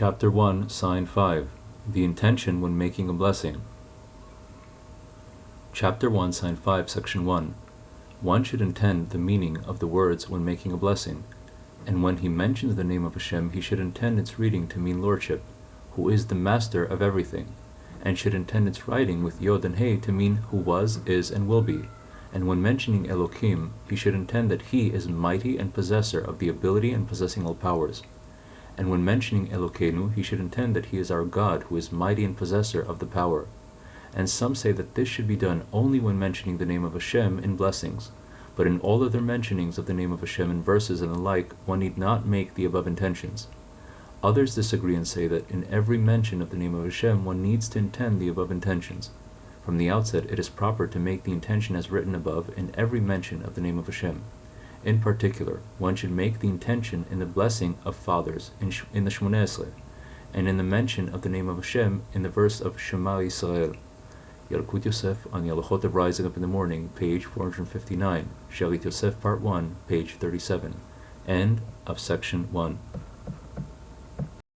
Chapter 1, Sign 5 The Intention when Making a Blessing. Chapter 1, Sign 5, Section 1 One should intend the meaning of the words when making a blessing, and when he mentions the name of Hashem, he should intend its reading to mean Lordship, who is the master of everything, and should intend its writing with Yod and He to mean who was, is, and will be. And when mentioning Elohim, he should intend that he is mighty and possessor of the ability and possessing all powers. And when mentioning Elokeinu, he should intend that he is our God, who is mighty and possessor of the power. And some say that this should be done only when mentioning the name of Hashem in blessings. But in all other mentionings of the name of Hashem in verses and the like, one need not make the above intentions. Others disagree and say that in every mention of the name of Hashem, one needs to intend the above intentions. From the outset, it is proper to make the intention as written above in every mention of the name of Hashem. In particular, one should make the intention in the blessing of fathers in, the Shmoneh Esrei, and in the mention of the name of Hashem in the verse of Shema Yisrael. Yalkut Yosef on the Halachot of Rising Up in the Morning, page 459, Shalit Yosef, part 1, page 37, end of section 1.